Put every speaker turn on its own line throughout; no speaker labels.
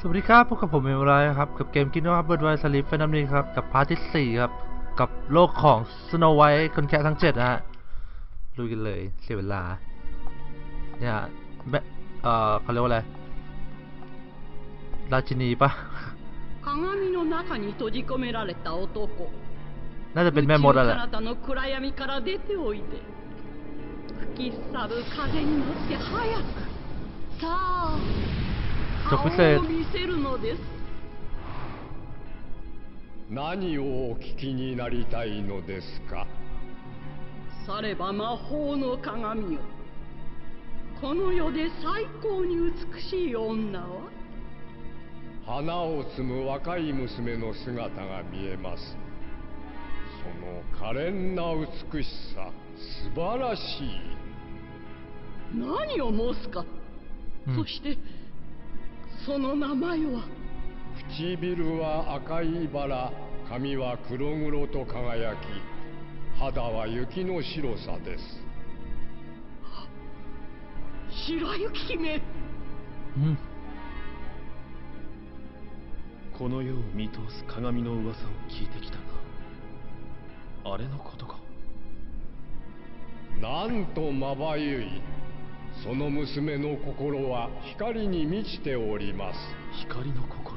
สวัสดีครับพบกับผมเอมไรครับ กับเกมกินว่าเบิร์ดไวสลิปเฟนัมนี้ครับ กับพาร์ทที่สี่ครับ กับโลกของสโนไวท์คนแค่ทั้งเจ็ดนะฮะลุยกันเลยเสียเวลา เนี่ยแม่เอ่อเขาเรียกว่าอะไร ราชินีปะ
鏡の中に閉じ込められた男
น่าจะเป็นแม่มด
宇
อะ
宙
แหละ
彼方の暗闇から出ておいで吹き去る風に乗って早くさあ
直
顔
線
を見せるのです
何をお聞きになりたいのですか？
されば魔法の鏡よ。この世で最高に美しい女は？
花を摘む若い娘の姿が見えます。その可憐な美しさ素晴らしい。
何を申すか、
うん。
そしてその名前は？
唇は赤いバラ髪は黒々と輝き肌は雪の白さです。
白雪姫。
うん。
この世を見通す鏡の噂を聞いてきたがあれのことか。
なんとまばゆいその娘の心は光に満ちております
光の心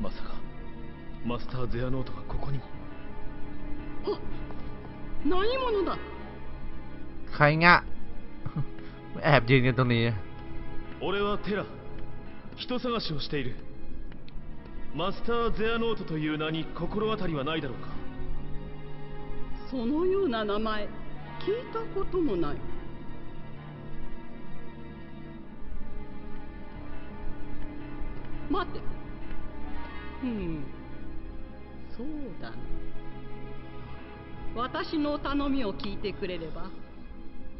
まさかマスター・ゼアノートがここにも
あ何者だ
ใครงะ แอบยืนกันตรงนี้
俺はテラ人探しをしているマスター・ゼアノートという名に心当たりはないだろうか
そのような名前聞いたこともない 待て。うん。そうだな。私の頼みを聞いてくれれば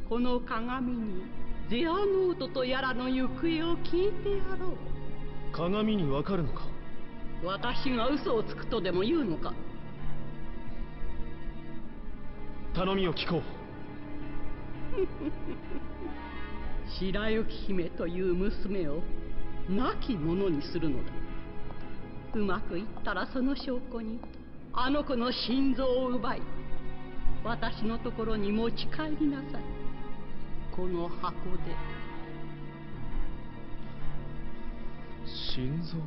この鏡にゼアノートとやらの行方を聞いてやろう。
鏡にわかるのか？
私が嘘をつくとでも言うのか？
頼みを聞こう。
白雪姫という娘を亡き者にするのだ。うまくいったらその証拠にあの子の心臓を奪い私のところに持ち帰りなさい。この箱で。
心臓？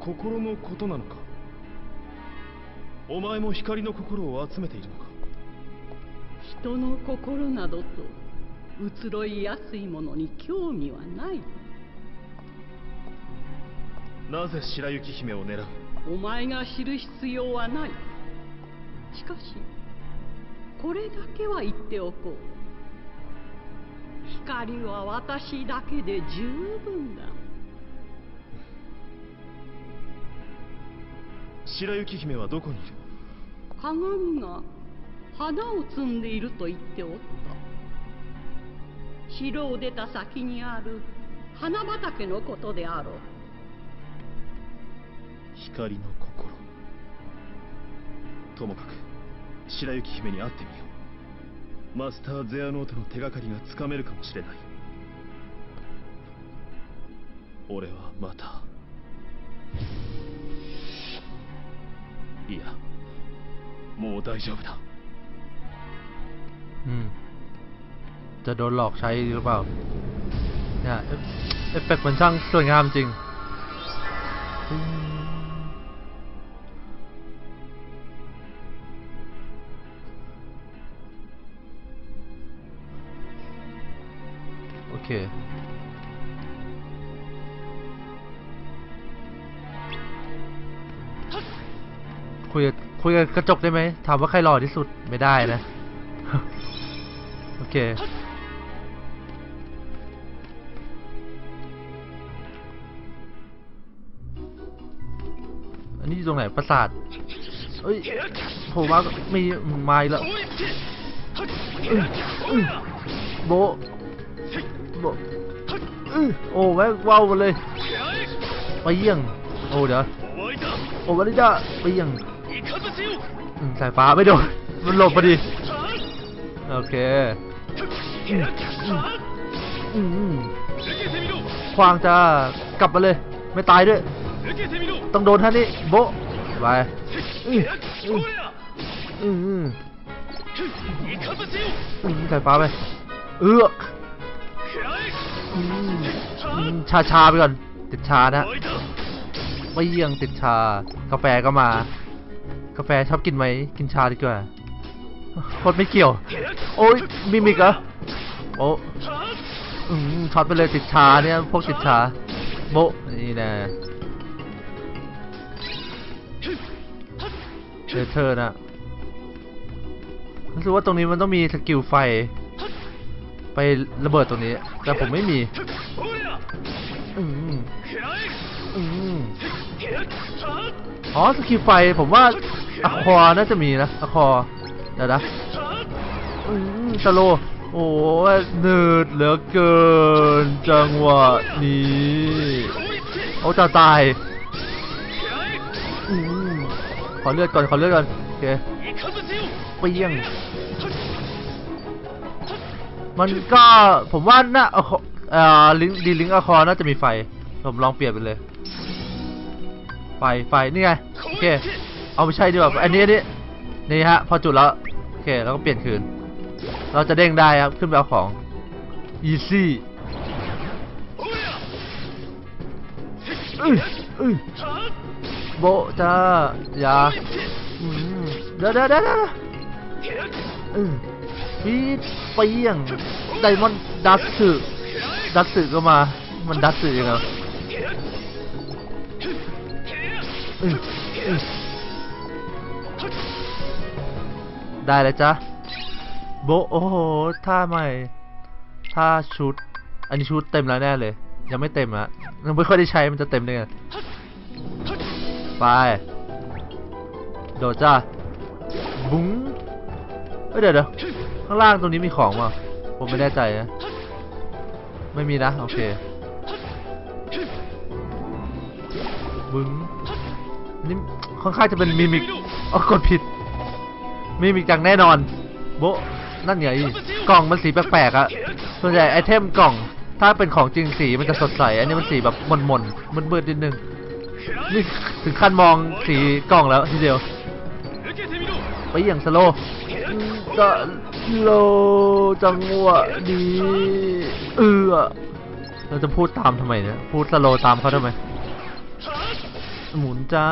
心のことなのか？お前も光の心を集めているのか？
人の心などと移ろいやすいものに興味はない。
なぜ白雪姫を狙う？
お前が知る必要はない。しかしこれだけは言っておこう。光は私だけで十分だ。
白雪姫はどこにいる？
鏡が花を摘んでいると言っておった城を出た先にある花畑のことであろう。
光の心。ともかく白雪姫に会ってみよう。マスター・ゼアノートの手がかりがつかめるかもしれない。俺はまた。いやもう大丈夫だ。
อืม จะโดนหลอกใช้หรือเปล่าเนี่ยเอฟเอฟเฟกต์มันช่างสวยงามจริง โอเคคุยคุยกับกระจกได้ไหมถามว่าใครหล่อที่สุดไม่ได้นะ โอเค นี่ตรงไหนปราสาทเฮ้ยผมว่ามีไม้ล้วโบโบโอ้แว่งว้าวเลย ไปเยี่ยง โอ้เดี๋ยวโอ้วันนี้จะไปเยี่ยงสายฟ้าไม่โดนมันหลบพอดี โอเคควางจะกลับมาเลย ไม่ตายด้วย ต้องโดนท่านี้โบไปอืมใส่ฟ้าไป เอือกชาชาไปก่อน ติดชานะไม่ยี่งติดชา กาแฟก็มา กาแฟชอบกินไหม กินชาดีกว่าโคตรไม่เกี่ยว โอ้ยมีมิกเหรอโอ้ช็อตไปเลยติดชาเนี่ย พวกติดชา โบนี่แนะ เชเตอร์นะรู้สึกว่าตรงนี้มันต้องมีสกิลไฟ ไประเบิดตรงนี้ แต่ผมไม่มีอ๋อสกิลไฟผมว่าอะคอร์น่าจะมีนะอะคอเดี๋ยวนะอืมสโลโอ้โหเนืดเหลือเกิน จังหวะนี้เอาจะตาย ขอเลือดก่อน ขอเลือดก่อนโอเคเปี้ยง มันก็ผมว่าน่าเอ่อลิงดีลิงอะคอน่าจะมีไฟ ผมลองเปลี่ยนไปเลย ไฟ ไฟ นี่ไง โอเค เอาไม่ใช่ดีกว่า อันนี้นี่นี่ฮะ พอจุดแล้ว โอเค แล้วก็เปลี่ยนคืน เราจะเด้งได้ครับ ขึ้นไปเอาของ easy
เอ้
ยเอ้
ย
โบจ้าอย่าเดี๋ยวเดี๋ยวเดี๋ยวเออฟีดเปียงไดมอนดัสสึดัสสึก็มา มันดัสสึยังไงได้แล้วจ้ะโบโอ้โหท่าใหม่ท่าชุด อันนี้ชุดเต็มแล้วแน่เลย ยังไม่เต็มอะยังไม่ค่อยได้ใช้มันจะเต็มได้ไง ไป โดดจ้า บุ้งเอ้ยเดี๋ยวเดี๋ยวข้างล่างตรงนี้มีของมั้ผมไม่แน่ใจนะ ไม่มีนะ โอเคบึ้งนี่ค่อนข้างจะเป็นมิมิกอ๋อกดผิด มิมิกจังแน่นอน โบนั่นไงกล่องมันสีแปลกๆอะส่วนใหญ่ไอเทมกล่อง ถ้าเป็นของจริงสีมันจะสดใส อันนี้มันสีแบบมนๆมืดๆนิดนึง นี่ถึงขั้นมองสีกล่องแล้วทีเดียวไปอย่างสโลก็โลจังหวะดีเออเราจะพูดตามทำไมเนี่ยพูดสโลตามเขาทำไมหมุนจ้า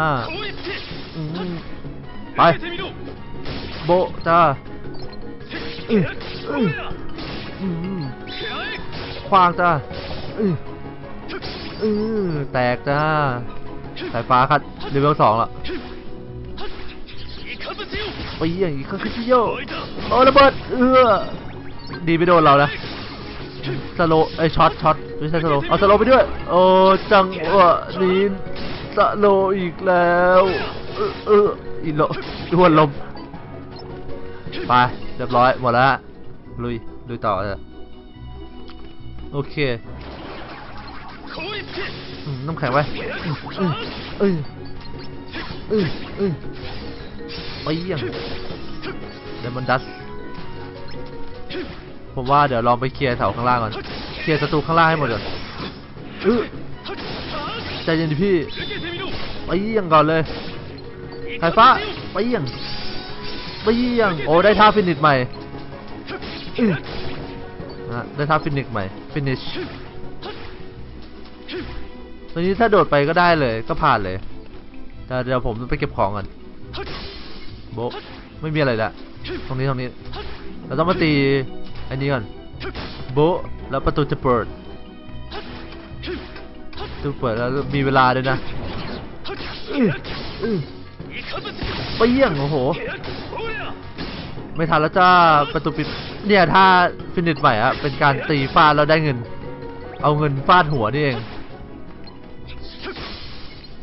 ไปโบจ้าควางจ้าเออแตกจ้า สายฟ้าคัดเลเวลสองละไปเยี่ยงอีกคริสติโยโอ้ระเบิดเออดีไม่โดนเรานะสโลไอช็อตช็อตไม่ใช่สโลเอาสโลไปด้วยโอ้จังหวะนี้สโลอีกแล้วเอออีโลดวนลมไปเรียบร้อยหมดแล้วลุยลุยต่อเลยโอเค น้ำแข็งไว้เออเออเออไปยังเดมอนดัสผมว่าเดี๋ยวลองไปเคลียร์แถวข้างล่างก่อน เคลียร์ศัตรูข้างล่างให้หมดเลยเออใจเย็นดิพี่ ไปยังก่อนเลยไฟฟ้า ไปยังไปยังโอ้ได้ท่า finish ใหม่ได้ท่า finish ใหม่ finish ตอนนี้ถ้าโดดไปก็ได้เลยก็ผ่านเลยเดี๋ยวผมไปเก็บของก่อนโบไม่มีอะไรละตรงนี้ตรงนี้ เราต้องมาตีอันนี้ก่อนโบแล้วประตูจะเปิดตูเปิดแล้วมีเวลาด้วยนะไปเยี่ยงโอ้โห ไม่ทันแล้วจ้าประตูปิดเนี่ยถ้าฟินิชใหม่อะเป็นการตีฟาดเราได้เงิน เอาเงินฟาดหัวนี่เอง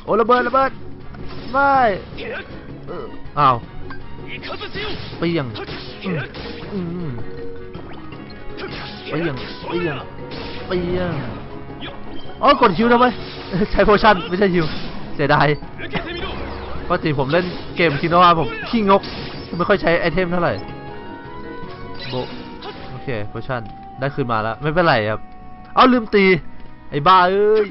โอ้ระเบิดระเบิดไม่เอ้าวเปียงเปียงเปียงเปียงอ๋อกด heal ทำไมใช้ potion ไม่ใช่ heal เสียดายปกติผมเล่นเกมคินอาผมขี้งก ไม่ค่อยใช้ item เท่าไหร่โบโอเค potion ได้คืนมาแล้ว ไม่เป็นไรครับ เอาลืมตี ไอ้บ้าเอ้ย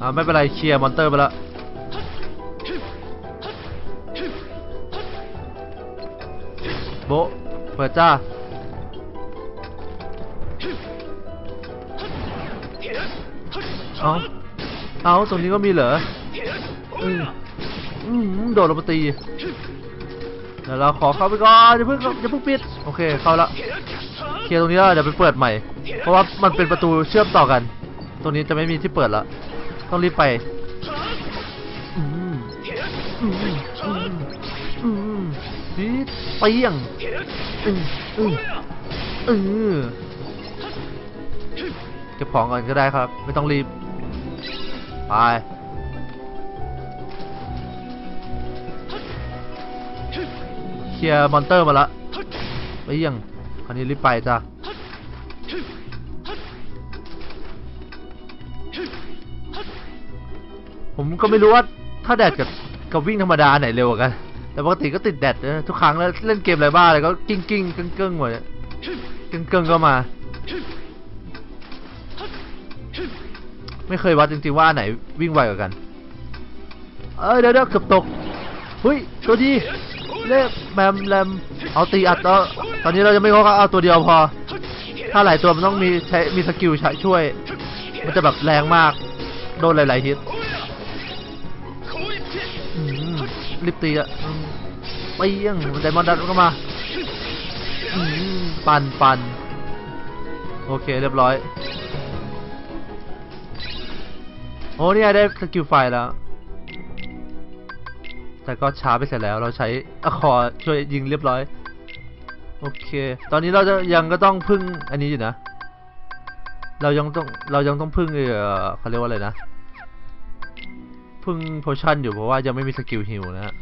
อ่าไม่เป็นไรเคลียร์ monster ไปแล้วโบเปิดจ้าเอาเอาตรงนี้ก็มีเหรออืมอืมโดดลงมาตีเดี๋ยวเราขอเข้าไปก่อนอย่าเพิ่งอย่าเพิ่งปิด โอเคเข้าละเคลียร์ตรงนี้แล้วเดี๋ยวไปเปิดใหม่ เพราะว่ามันเป็นประตูเชื่อมต่อกัน รงนี้จะไม่มีที่เปิดละต้องรีบไปอืมอืมอืมอืมปิดเปียงอืมอือเก็บของก่อนก็ได้ครับ ไม่ต้องรีบ ไปเคลียร์ monster มาละไปยังคราวนี้รีบไปจ้ะ ผมก็ไม่รู้ว่าถ้า dash กับกับวิ่งธรรมดาไหนเร็วกว่ากัน แต่ปกติก็ติด dash นะทุกครั้งแล้วเล่นเกมอะไรบ้าอะไรก็กิ้งกิ้งกึ่งกึ่งหมดเนี่ยกึ่งกึ่งก็มา ไม่เคยวัดจริงๆว่าไหนวิ่งไวกว่ากัน เอ้ยเดี๋ยวเดี๋ยวเกือบตกหุ้ยตัวดีเล่แมมแรมเอาตีอัดแล้วตอนนี้เราจะไม่เขาเอาตัวเดียวพอ ถ้าหลายตัวมันต้องมีใช้มีสกิลช้ช่วย มันจะแบบแรงมาก โดนหลายๆฮิต รีบตีอะอืมไปยังไดมอนด์ดันก็มาอืมปันปันโอเคเรียบร้อย โอ้เนี่ยได้ skill ไฟแล้ว แต่ก็ช้าไปเสร็จแล้วเราใช้ Aqua ช่วยยิงเรียบร้อย โอเค ตอนนี้เราจะยังก็ต้องพึ่งอันนี้อยู่นะ เรายังต้องเรายังต้องพึ่งเออเขาเรียกว่าอะไรนะ พึ่ง potion อยู่เพราะว่ายังไม่มี skill heal นะฮะ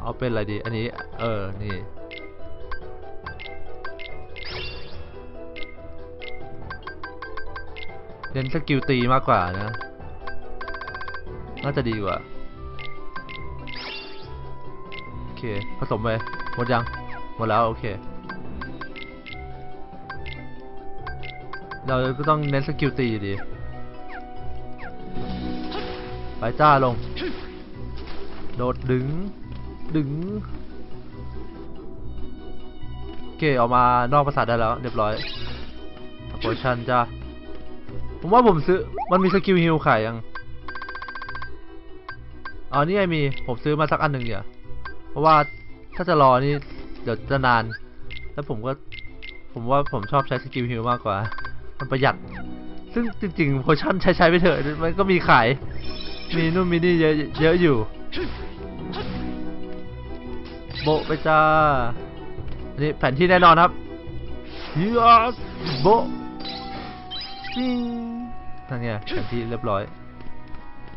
เอาเป็นอะไรดี อันนี้ เออ นี่เน้น skill ตีมากกว่านะ น่าจะดีกว่า โอเค ผสมไป หมดยัง หมดแล้ว โอเค เราก็ต้องเน้น skill ตีอยู่ดี ไปจ้าลง โดดดึง ดึงโอเคออกมานอกประสาทได้แล้ว เรียบร้อย potion จ้าผมว่าผมซื้อ มันมี skill heal ขายยังอ๋อนี่ไงมี ผมซื้อมาสักอันหนึ่งเดี๋ยวเพราะว่าถ้าจะรอนี่เดี๋ยวจะนาน แล้วผมก็ ผมว่าผมชอบใช้ skill heal มากกว่า มันประหยัด ซึ่งจริงๆ potion ใช้ใช้ไปเถอะ มันก็มีขาย มีนู่นมีนี่เยอะเยอะอยู่ โบไปจ้า นี่แผนที่แน่นอนครับยูสโบปิ้งนั่นไงแผนที่เรียบร้อย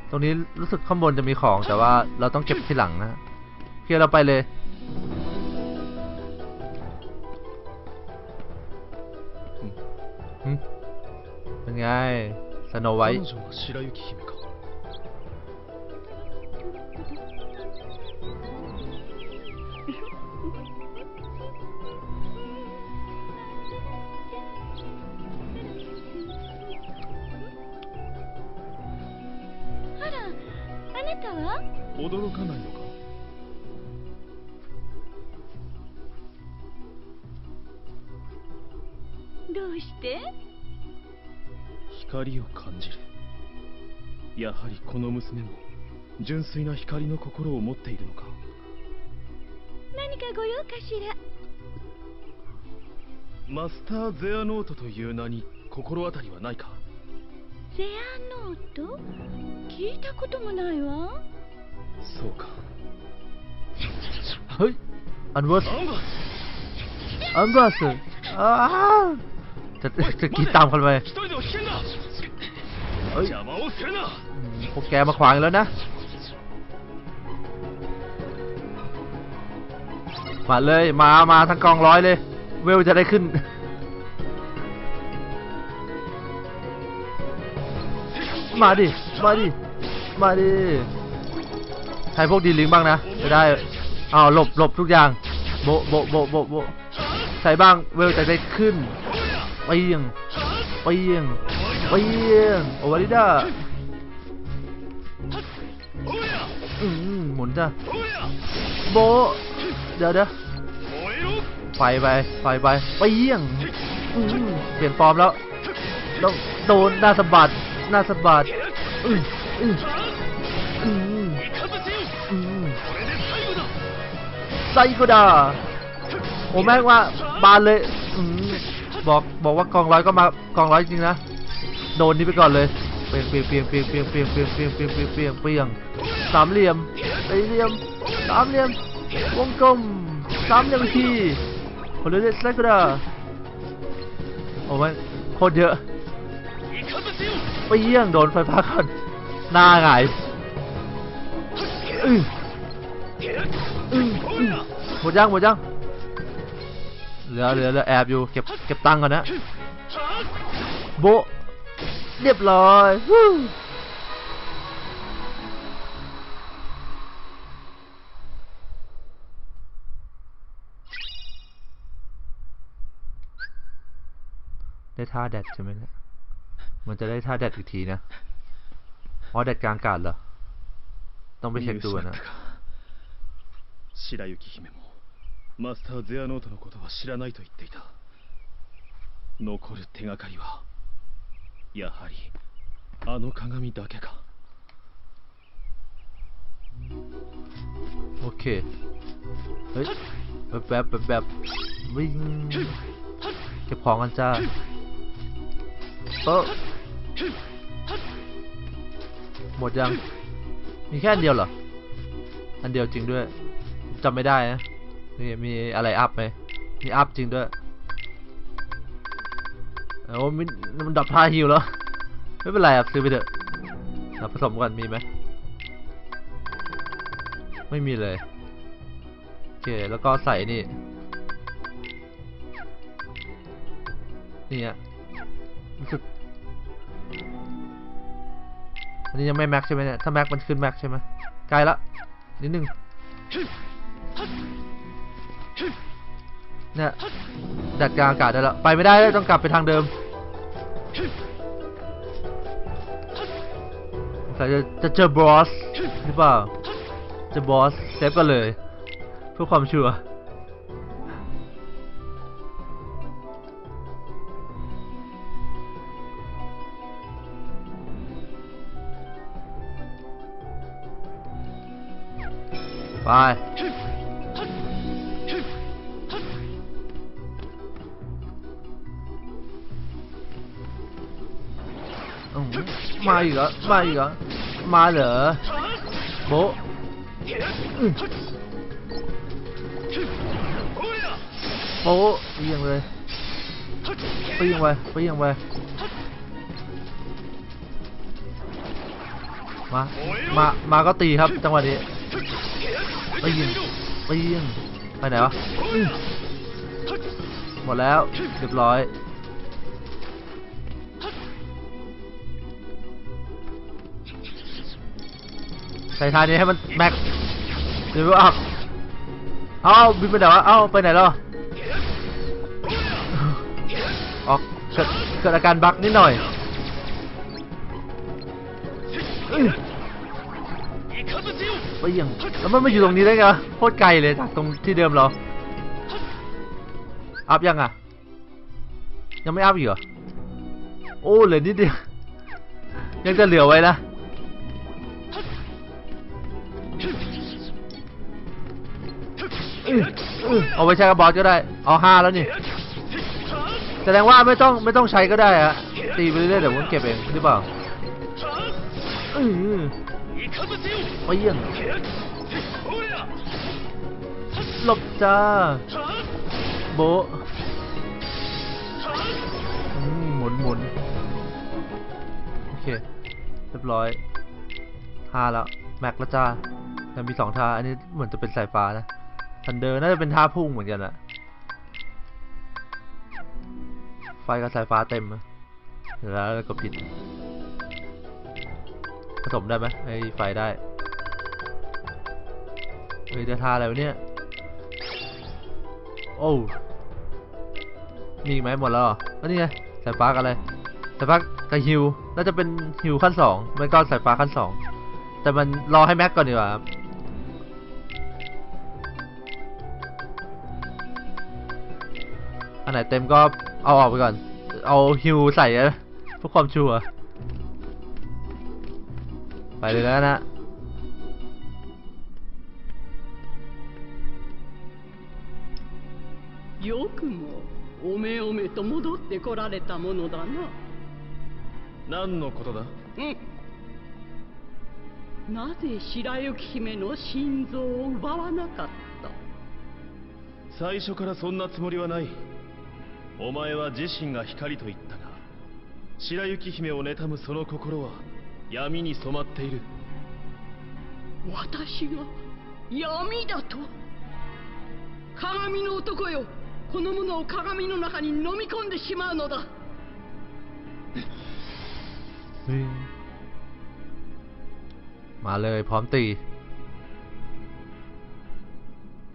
ตรงนี้รู้สึกข้างบนจะมีของแต่ว่าเราต้องเก็บที่หลังนะเพียเราไปเลยเป็นไงสโนไวท์
あら、あなたは？
驚かないのか？
どうして？
光を感じる。やはりこの娘も純粋な光の心を持っているのか
何かご用かしら
マスター・ゼアノートという名に心当たりはないか
ゼアノート聞いたこともないわ
そうか
เฮ้ย อันเวอร์ส
アンバー
อันเวอร์สอ้าวจะจะกรีดตามกันไป
一人では危険だ
เฮ้ย
邪魔をするな
อืมพวกแกมาขวางอีกแล้วนะ มาเลย มามาทั้งกองร้อยเลย เวลจะได้ขึ้น มาดิ มาดิ มาดิ ใช้พวกดีลิงบ้างนะจะได้อ้าวหลบหลบทุกอย่าง โบโบโบโบโบใช้บ้างเวลจะได้ขึ้นเปียงเปียงเปียงโอวาริด้าอืมหมุนจ้ะโบ เดี๋ยวเดี๋ยวไฟไปไฟไปเปียงอืมเปลี่ยนฟอร์มแล้วต้องโดนหน้าสะบัดหน้าสะบัดไซโกดาโอ้แม่งว่าบานเลยอบอกบอกว่ากองร้อยก็มากองร้อยจริงนะโดนนี้ไปก่อนเลยเปียงเปียงเปียงเปียงเปียงเปียงเปียงเปียงเปียงเปียงเปียงเปียงสามเหลี่ยมสี่เหลี่ยมสามเหลี่ยม วงกลมสามยมอีกทีคนเล่นไซโกดาโอ้ม่งโคตรเยอะไปเปียงโดนไฟฟ้าก่อนหน้าหงหมดยังหมดยังเหลือเหลือเหลือแอบอยู่เก็บเก็บตังค์ก่อนนะโบเรียบร้อย ท่าแดดใช่ไหมเนี่ยมันจะได้ท่าแดดอีกทีนะอ๋อแดดกลางอากาศเหรอ ต้องไปเช็คดูอะนะ
白雪姫もマスター・ゼアノートのことは知らないと言っていた残る手がかりはやはりあの鏡だけか
โอเค เฮ้ยแบบแบบแบบแบบวิ่งเก็บของกันจ้า เออหมดยัง มีแค่อันเดียวเหรอ อันเดียวจริงด้วยจำไม่ได้นะมีมีอะไรอัพไหมมีอัพจริงด้วยโอ้มันดับท่าฮิวแล้ว ไม่เป็นไรอะซื้อไปเถอะผสมกันมีไหม ไม่มีเลย โอเค แล้วก็ใส่นี่ นี่อะรู้สึก นนี้ยังไม่ max ใช่ไหมเนี่ย ถ้า max มันขึ้น max ใช่ไหมใกลละนิดนึงเนี่ย dash กลางอากาศได้แล้ว ไปไม่ได้แล้วต้องกลับไปทางเดิมแต่จะจะเจอบอสหรือเปล่า จะบอส save กันเลย เพื่อความชัวร์ ไปมาอีกเหรอมาอีกเหรอมาเหรอโบะอืมโบะเอียงเลยเปียงไปเปียงไปมา มา มาก็ตีครับจังหวะนี้ เปียงเปียงไปไหนวะหมดแล้วเรียบร้อยใส่ทานนี้ให้มันแม็กเดี๋ยวอัพเอาบินไปไหนวะเอาไปไหนแล้วออกเกิดเกิดอาการบั๊กนิดหน่อย อื้อไปยังแล้วมันมาอยู่ตรงนี้ได้ไงโคตรไกลเลยจากตรงที่เดิมเราอัพยังอะ ยังไม่อัพอีกเหรอ โอ้เหลือนิดเดียว ยังจะเหลือไว้นะ เอาไปใช้กับบอสก็ได้ เอาห้าแล้วนี่ แสดงว่าไม่ต้องไม่ต้องใช้ก็ได้อะตีไปเรื่อยๆเดี๋ยวมันเก็บเองหรือเปล่า อื้อไปเยี่ยงหลบจ้า โบะอืมหมุนหมุนโอเค เรียบร้อยห้าแล้ว แม็กแล้วจ้าแต่มีสองท่า อันนี้เหมือนจะเป็นสายฟ้านะทันเดอร์น่าจะเป็นท่าพุ่งเหมือนกันอะไฟกับสายฟ้าเต็มอะเดี๋ยวแล้วก็ผิด ผสมได้ไหมไอ้ไฟได้เฮ้ยได้ท่าอะไรวะเนี่ย โอ้มีไหมหมดแล้วเหรออันนี้ไงสายฟ้ากับอะไรสายฟ้ากับฮิวน่าจะเป็นฮิวขั้นสองไม่ก็สายฟ้าขั้นสองแต่มันรอให้แม็กก่อนดีกว่าครับอันไหนเต็มก็เอาออกไปก่อน เอาฮิวใส่นะเพื่อความชัวร์
Valgana. Yokumo, ome ome to だな。
何のことだ、
うん、なぜ白雪姫の心臓を奪わなかった？
最初からそんなつもりはない。お前は自身が光と言ったが白雪姫を妬むその心は闇に染まっている
私が闇だと鏡の男よこの者を鏡の中に飲み込んでしまうのだ
เฮ้ยมาเลยพร้อมตี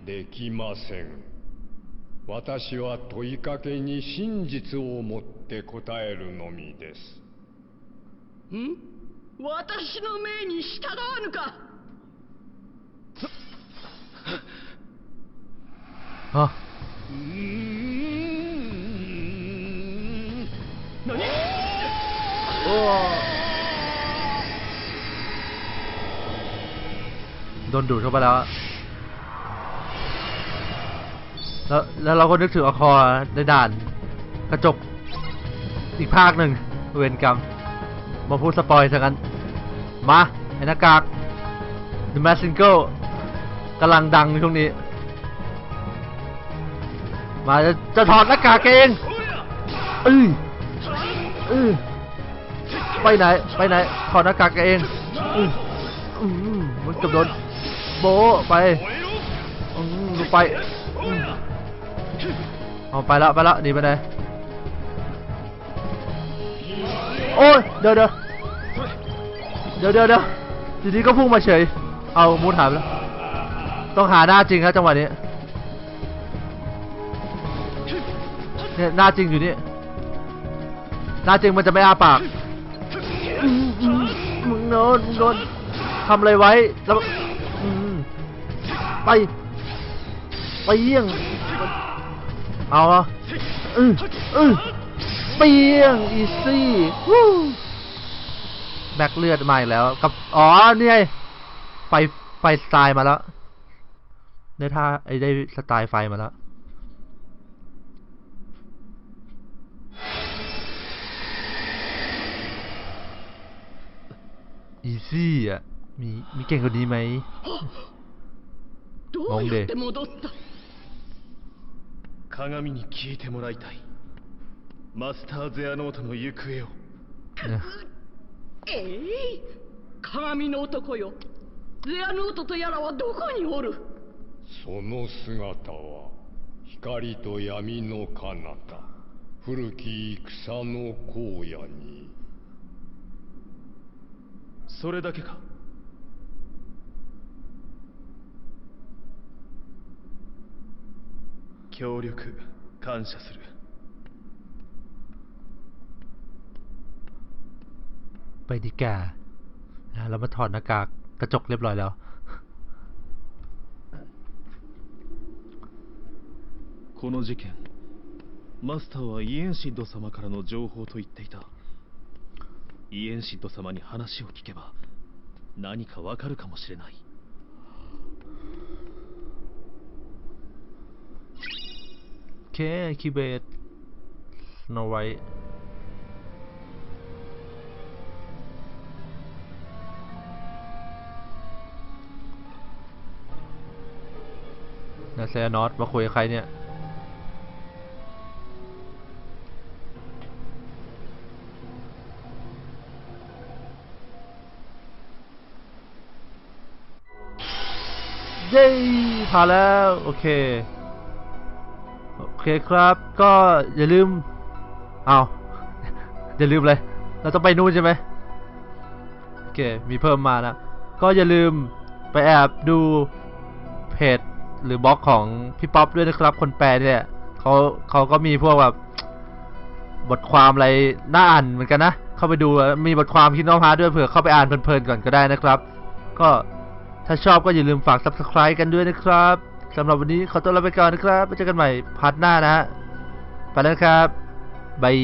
できません私は問いかけに真実をもって答えるのみです
ん 私の命に従わぬか
อ่ะ
何
โอ้โดนดูดเข้าไปแล้วอะแล้ว แล้วเราก็นึกถึงอคอในด่าน กระจก อีกภาคหนึ่งเวรกรรม มาพูดสปอยซะกัน มาไอ้หน้ากาก The m a s k Single กำลังดังช่วงนี้ มาจะจะถอดหน้ากากเองเอ้ยเอ้ยไปไหน ไปไหน ถอดหน้ากากเองอืออืมมันเกับโดนโบไปอืมไปเอาไปแล้วไปแล้วหนีไปไหนโอ้ยเดี๋ยวเดี๋ยว ดี๋ยวเดี๋ยวเดี๋ยวทีนี้ก็พุ่งมาเฉย เอามูดหายไปแล้ว ต้องหาหน้าจริงครับจังหวะนี้ เนี่ยหน้าจริงอยู่นี่หน้าจริงมันจะไม่อาปาก มึงโดนมึงโดนทำอะไรไว้ แล้วไป ไปเยี่ยง เอาอะอืออือเปียง อีซี่ แบกเลือดมาอีกแล้ว กับ อ๋อ นี่ไงไฟ ไฟสไตล์มาแล้ว ได้ท่าไอ้ได้สไตล์ไฟมาแล้ว อีซี่อ่ะ มี มีเก่งกว่านี้ไหม
どうやって戻った
鏡に聞いてもらいたいマスター・ゼアノートの行方を
เนี่ย
ええ鏡の男よ。ゼアノートとやらはどこにおる？
その姿は光と闇の彼方。古き戦の荒野に。
それだけか？協力感謝する
ไปดีกานะเรามาถอดหน้ากากกระจกเรียบร้อยแล้ว
この事件マスターはイエンシッド様からの情報と言っていたイエンシッド様に話を聞けば何かわかるかもしれない
โอเค คีย์เบสสโนไว เซียนอตมาคุยกับใครเนี่ยเย้ผ่านแล้ว โอเค โอเคครับ ก็อย่าลืมเอาอย่าลืมเลย เราต้องไปนู่นใช่ไหมโอเค มีเพิ่มมานะ ก็อย่าลืมไปแอบดูเพจ หรือบล็อกของพี่ป๊อปด้วยนะครับคนแปลเนี่ยเขาเขาก็มีพวกแบบบทความอะไรน่าอ่านเหมือนกันนะ เข้าไปดูมีบทความ Kingdom Hearts ด้วยเผื่อเข้าไปอ่านเพลินๆก่อนก็ได้นะครับ ก็ถ้าชอบก็อย่าลืมฝาก subscribe กันด้วยนะครับสำหรับวันนี้ขอตัวลาไปก่อนนะครับไว้เจอกันใหม่ part หน้านะฮะไปแล้วครับ bye